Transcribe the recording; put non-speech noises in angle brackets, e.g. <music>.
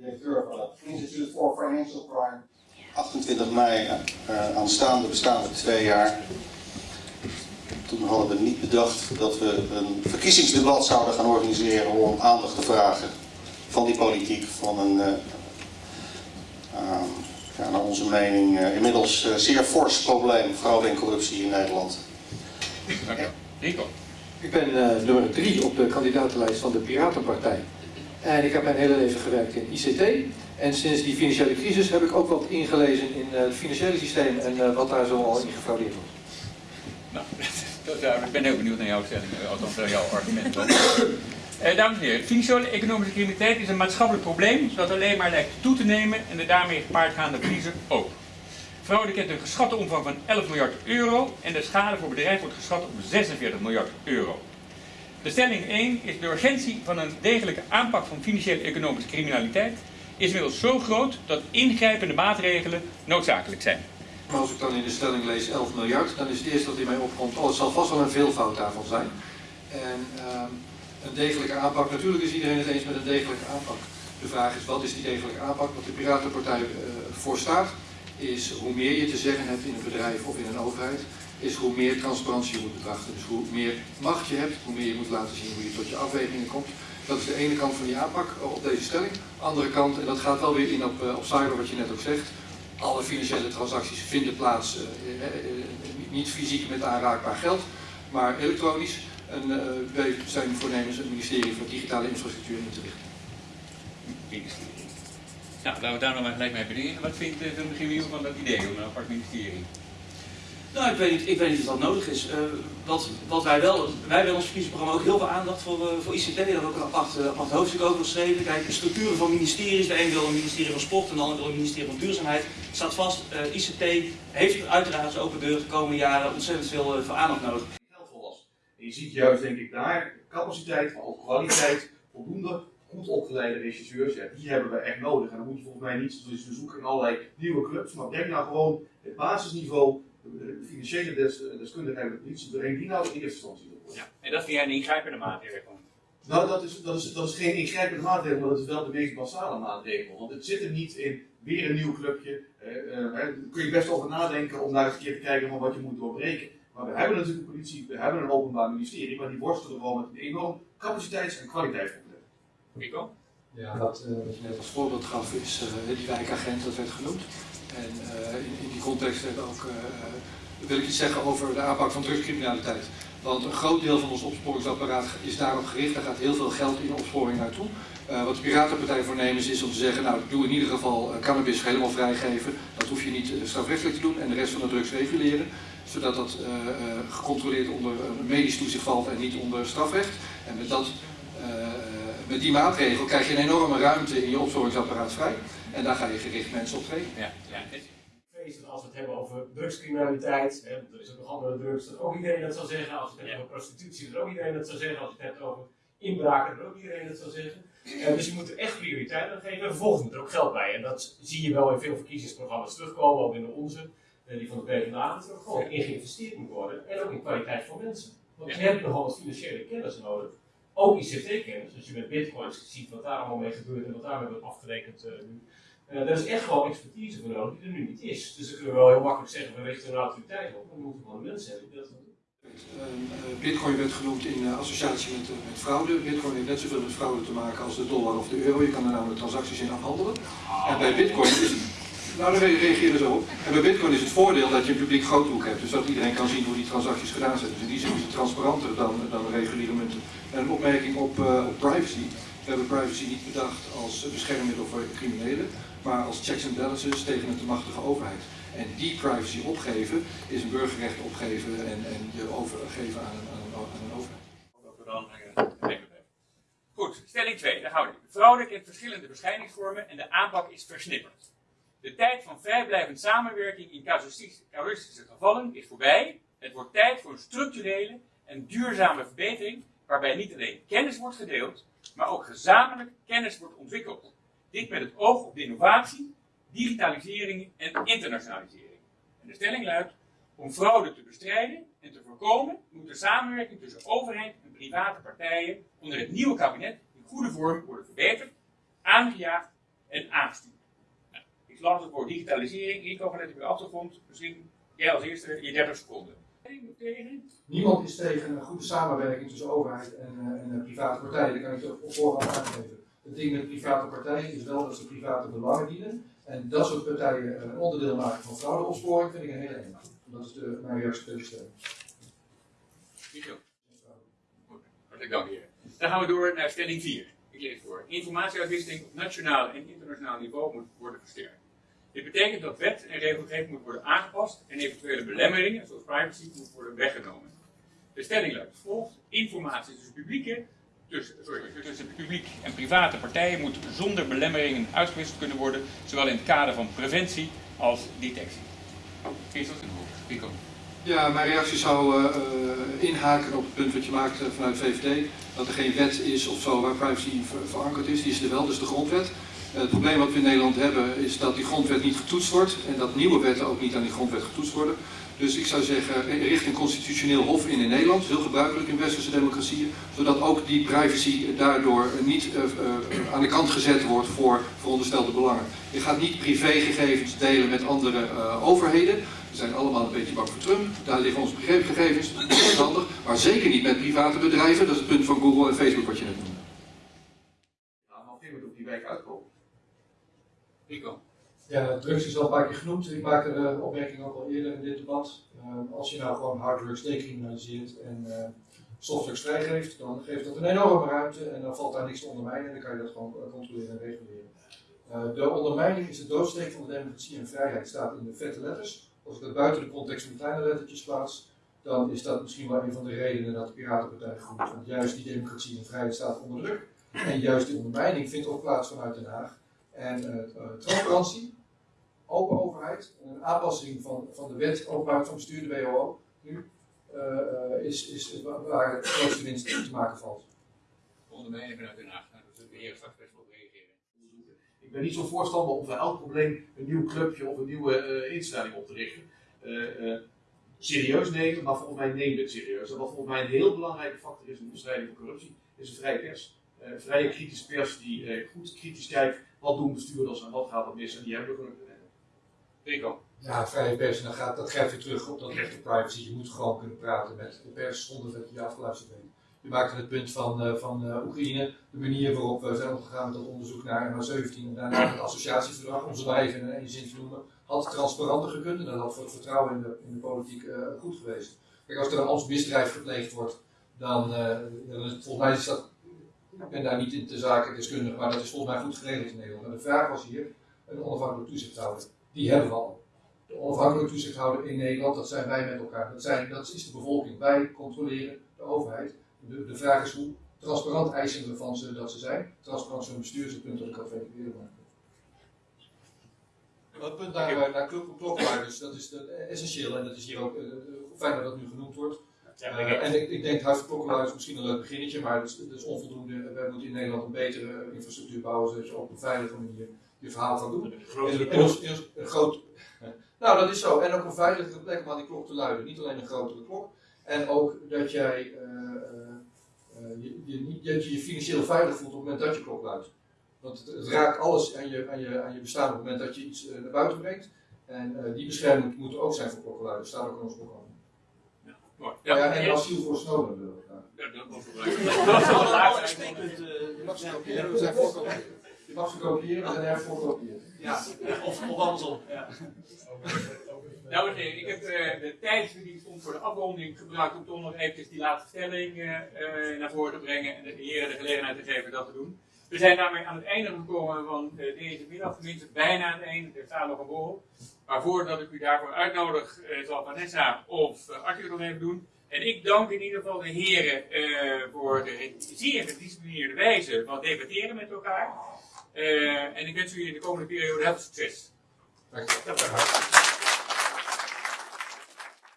directeur van het Institute for Financial Crime. 28 mei uh, aanstaande bestaan we twee jaar. Toen hadden we niet bedacht dat we een verkiezingsdebat zouden gaan organiseren om aandacht te vragen van die politiek, van een, uh, uh, ja, naar onze mening, uh, inmiddels zeer fors probleem, fraude en corruptie in Nederland. Dank u. Rico. Ik ben nummer drie op de kandidatenlijst van de Piratenpartij. En ik heb mijn hele leven gewerkt in ICT. En sinds die financiële crisis heb ik ook wat ingelezen in het financiële systeem en wat daar zo al in gefraudeerd wordt. Nou, <laughs> ik ben heel benieuwd naar jouw stelling, althans naar jouw argument. <coughs> Eh, dames en heren, financiële economische criminaliteit is een maatschappelijk probleem dat alleen maar lijkt toe te nemen en de daarmee gepaardgaande verliezen ook. Fraude kent een geschatte omvang van 11 miljard euro en de schade voor bedrijven wordt geschat op 46 miljard euro. De stelling 1 is de urgentie van een degelijke aanpak van financiële economische criminaliteit is inmiddels zo groot dat ingrijpende maatregelen noodzakelijk zijn. Maar als ik dan in de stelling lees 11 miljard, dan is het eerste wat in mij opkomt, oh het zal vast wel een veelvoud daarvan zijn. En uh, een degelijke aanpak, natuurlijk is iedereen het eens met een degelijke aanpak. De vraag is wat is die degelijke aanpak? Wat de Piratenpartij uh, voor staat, is hoe meer je te zeggen hebt in een bedrijf of in een overheid, is hoe meer transparantie je moet betrachten. Dus hoe meer macht je hebt, hoe meer je moet laten zien hoe je tot je afwegingen komt. Dat is de ene kant van die aanpak op deze stelling. Andere kant, en dat gaat wel weer in op, op cyber wat je net ook zegt, alle financiële transacties vinden plaats, uh, uh, niet fysiek met aanraakbaar geld, maar elektronisch. En uh, wij zijn voornemens het ministerie voor digitale infrastructuur in te richten. Nou, laten we daar nog maar gelijk mee beginnen. Wat vindt de regering van dat idee om een apart ministerie? Nou, ik weet niet, ik weet niet of dat nodig is. Uh, wat, wat wij wel, wij hebben in ons verkiezingsprogramma ook heel veel aandacht voor, uh, voor ICT. Daar hebben ook een apart, uh, apart hoofdstuk over geschreven. Kijk, de structuren van ministeries. De een wil een ministerie van Sport en de ander wil een ministerie van Duurzaamheid. Staat vast, ICT heeft uiteraard zijn open deur de komende jaren ontzettend veel, aandacht nodig. Was. En je ziet juist, denk ik, daar capaciteit, maar ook kwaliteit, voldoende goed opgeleide regisseurs, ja, die hebben we echt nodig. En dan moet je volgens mij niet dus we zoeken in allerlei nieuwe clubs, maar denk nou gewoon het basisniveau de financiële des, deskundigheid van de politie doorheen die nou in eerste instantie wil Ja, en dat vind jij een ingrijpende maatregel? Nou, dat is, dat, is, dat is geen ingrijpende maatregel, maar dat is wel de meest basale maatregel. Want het zit er niet in weer een nieuw clubje. Eh, uh, daar kun je best over nadenken om naar eens een keer te kijken van wat je moet doorbreken. Maar we hebben natuurlijk een politie, we hebben een openbaar ministerie, maar die worstelen gewoon met een enorm capaciteits- en kwaliteitsprobleem. Rico? Ja, dat, uh, wat je net als voorbeeld gaf is uh, die wijkagent, dat werd genoemd. En uh, in, in, die context ook, uh, wil ik iets zeggen over de aanpak van drugscriminaliteit. Want een groot deel van ons opsporingsapparaat is daarop gericht. Daar gaat heel veel geld in opsporing naartoe. Wat de Piratenpartij voornemens is om te zeggen, nou doe in ieder geval cannabis helemaal vrijgeven. Dat hoef je niet strafrechtelijk te doen en de rest van de drugs reguleren. Zodat dat gecontroleerd onder medisch toezicht valt en niet onder strafrecht. En met, dat, met die maatregel krijg je een enorme ruimte in je opsporingsapparaat vrij. En daar ga je gericht mensen op trainen. Ja, ja. Als we het hebben over drugscriminaliteit, hè, er is ook nog andere drugs, dat ook iedereen dat zou zeggen. Als we het hebben over prostitutie, dat ook iedereen dat zou zeggen. Als we het hebben over inbraken, dat ook iedereen dat zou zeggen. Uh, dus je moet er echt prioriteit aan geven. En vervolgens moet er ook geld bij. En dat zie je wel in veel verkiezingsprogramma's terugkomen, ook in de onze, uh, die van de PvdA, dat er ook gewoon in geïnvesteerd moet worden. En ook in kwaliteit van mensen. Want je hebt nogal wat financiële kennis nodig. Ook ICT-kennis. Als je met bitcoins ziet wat daar allemaal mee gebeurt en wat daarmee wordt afgerekend uh, nu. Uh, daar is echt gewoon expertise voor nodig die er nu niet is. Dus dan kunnen we wel heel makkelijk zeggen, we richten een autoriteit op, maar we moeten gewoon mensen hebben die dat doen. Uh, Bitcoin werd genoemd in associatie met, met fraude. Bitcoin heeft net zoveel met fraude te maken als de dollar of de euro. Je kan er namelijk transacties in afhandelen. En bij Bitcoin is het. Nou, dan reageer zo op. En bij Bitcoin is het voordeel dat je een publiek grootboek hebt. Dus dat iedereen kan zien hoe die transacties gedaan zijn. Dus in die zin is het transparanter dan, dan reguliere munten. En een opmerking op, op privacy. We hebben privacy niet bedacht als beschermmiddel voor criminelen, maar als checks and balances tegen een te machtige overheid. En die privacy opgeven is een burgerrecht opgeven en, en je overgeven aan een, aan een, aan een overheid. Dan Goed, stelling 2, daar houden we. Fraude kent verschillende verschijningsvormen en de aanpak is versnipperd. De tijd van vrijblijvend samenwerking in casuïstische gevallen is voorbij. Het wordt tijd voor een structurele en duurzame verbetering waarbij niet alleen kennis wordt gedeeld, maar ook gezamenlijk kennis wordt ontwikkeld. Dit met het oog op innovatie, digitalisering en internationalisering. En de stelling luidt, om fraude te bestrijden en te voorkomen, moet de samenwerking tussen overheid en private partijen onder het nieuwe kabinet in goede vorm worden verbeterd, aangejaagd en aangestuurd. Nou, ik las het woord digitalisering, ik kan vanuit de achtergrond, misschien jij als eerste je 30 seconden. Tegen? Niemand is tegen een goede samenwerking tussen overheid en, eh, en eh, private partijen. Dat kan ik je op voorhand aangeven. Het ding met private partijen is wel dat ze private belangen dienen. En dat soort partijen eh, een onderdeel maken van fraudeopsporing vind ik een hele enge. Dat is de, mijn reactie op deze stelling. Michiel. Hartelijk dank. Dan gaan we door naar stelling 4. Ik lees voor. Informatieuitwisseling op nationaal en internationaal niveau moet worden versterkt. Dit betekent dat wet en regelgeving moet worden aangepast en eventuele belemmeringen, zoals privacy, moet worden weggenomen. De stelling luidt als volgt. Informatie tussen publieke, tussen, sorry, tussen publiek en private partijen moet zonder belemmeringen uitgewisseld kunnen worden, zowel in het kader van preventie als detectie. Christel Rico. Ja, mijn reactie zou eh, eh, inhaken op het punt wat je maakt vanuit VVD. Dat er geen wet is of zo waar privacy ver- verankerd is. Die is er wel, dus de grondwet. Eh, het probleem wat we in Nederland hebben is dat die grondwet niet getoetst wordt. En dat nieuwe wetten ook niet aan die grondwet getoetst worden. Dus ik zou zeggen, eh, richt een constitutioneel hof in in Nederland. Heel gebruikelijk in westerse democratieën. Zodat ook die privacy daardoor niet eh, aan de kant gezet wordt voor veronderstelde belangen. Je gaat niet privégegevens delen met andere overheden. We zijn allemaal een beetje bang voor Trump. Daar liggen onze gegevens. Dat is handig. Maar zeker niet met private bedrijven. Dat is het punt van Google en Facebook wat je net noemde. Nou, maar op die wijk uitkomen. Rico. Ja, drugs is al een paar keer genoemd. Ik maakte de opmerking ook al eerder in dit debat. Uh, als je nou gewoon harddrugs decriminaliseert en uh, softdrugs vrijgeeft, dan geeft dat een enorme ruimte en dan valt daar niks te ondermijnen en dan kan je dat gewoon controleren en reguleren. De ondermijning is de doodsteek van de democratie en vrijheid, staat in de vette letters. Als ik dat buiten de context van kleine lettertjes plaats, dan is dat misschien wel een van de redenen dat de Piratenpartij groeit. Want juist die democratie en vrijheid staat onder druk. En juist die ondermijning vindt ook plaats vanuit Den Haag. En uh, transparantie, open overheid, een aanpassing van, van de wet openbaarheid van bestuur, de WOO, nu, uh, is, is waar het grootste winst te maken valt. Ondermijning vanuit Den Haag. Nou, dat de heer straks best wel op reageren. Ik ben niet zo'n voorstander om voor elk probleem een nieuw clubje of een nieuwe uh, instelling op te richten. Uh, serieus nemen, maar volgens mij we het serieus. En wat volgens mij een heel belangrijke factor is in de bestrijding van corruptie, is een vrije pers. Een vrije kritische pers die goed kritisch kijkt wat doen bestuurders en wat gaat er mis en die hebben we gelukkig. Rico. Ja, vrije pers, dan gaat, dat grijpt weer terug op dat recht op privacy. Je moet gewoon kunnen praten met de pers zonder dat je je afgeluisterd bent. Je maakte het punt van, uh, van uh, Oekraïne, de manier waarop we zijn omgegaan met dat onderzoek naar MH17 en daarna het associatieverdrag, om ze maar even in één zin te noemen, had transparanter gekund en dat had voor het vertrouwen in de, in de politiek uh, goed geweest. Kijk, als er een ambtsmisdrijf gepleegd wordt, dan, dan is, volgens mij is dat, ik ben daar niet in de zaken deskundig, maar dat is volgens mij goed geregeld in Nederland. En de vraag was hier, een onafhankelijk toezichthouder. Die hebben we al. De onafhankelijke toezichthouder in Nederland, dat zijn wij met elkaar. Dat, zijn, dat is de bevolking. Wij controleren de overheid. De, de vraag is hoe transparant eisen we van ze dat ze zijn. Transparant zo'n bestuur is het punt dat ik al veel eerder maakte. Het punt naar, naar klok, klokluiders, dat is de, essentieel en dat is hier ook uh, fijn dat dat nu genoemd wordt. Uh, en ik, ik denk huis klokluiders misschien een leuk beginnetje, maar dat is, dat is onvoldoende. Wij moeten in Nederland een betere infrastructuur bouwen, zodat je op een veilige manier je verhaal kan doen. Een, een, groot, <laughs> nou, dat is zo. En ook een veiligere plek om aan die klok te luiden. Niet alleen een grotere klok. En ook dat jij uh, uh, je, je, dat je je financieel veilig voelt op het moment dat je klok luidt. Want het, het raakt alles aan je, aan, je, aan je bestaan op het moment dat je iets naar buiten brengt. En die bescherming moet er ook zijn voor klokkenluiders. Dat staat ook in ons programma. Ja, mooi. Ja, en asiel voor Snowden graag. Ja, dat was belangrijk. <laughs> Dat is wel het laatste. Je mag ze kopiëren, we zijn voor kopiëren. Je mag ze kopiëren. Ja, of, of andersom. Ja. <laughs> Dames en heren, ik heb uh, de tijdsverdienst om voor de afronding gebruikt om toch nog eventjes die laatste stelling uh, uh, naar voren te brengen en de heren de gelegenheid te geven dat te doen. We zijn daarmee aan het einde gekomen van deze middag, tenminste bijna aan het einde, er staat nog een borrel. Maar voordat ik u daarvoor uitnodig, zal Vanessa of uh, Arthur even doen. En ik dank in ieder geval de heren voor de zeer gedisciplineerde wijze van debatteren met elkaar. en ik wens u in de komende periode heel veel succes. Dank je. Dat